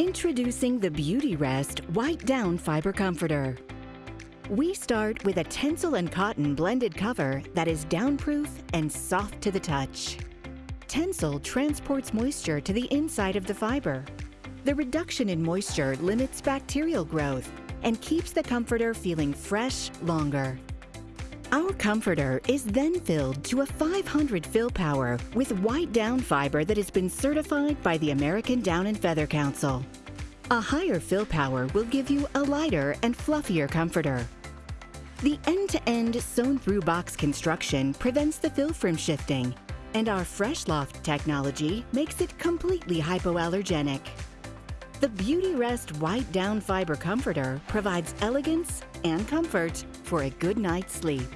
Introducing the Beautyrest White Down Fiber Comforter. We start with a Tencel and cotton blended cover that is downproof and soft to the touch. Tencel transports moisture to the inside of the fiber. The reduction in moisture limits bacterial growth and keeps the comforter feeling fresh longer. Our comforter is then filled to a 500 fill power with white down fiber that has been certified by the American Down and Feather Council. A higher fill power will give you a lighter and fluffier comforter. The end-to-end sewn-through box construction prevents the fill from shifting, and our Fresh Loft technology makes it completely hypoallergenic. The Beautyrest White Down Fiber Comforter provides elegance and comfort for a good night's sleep.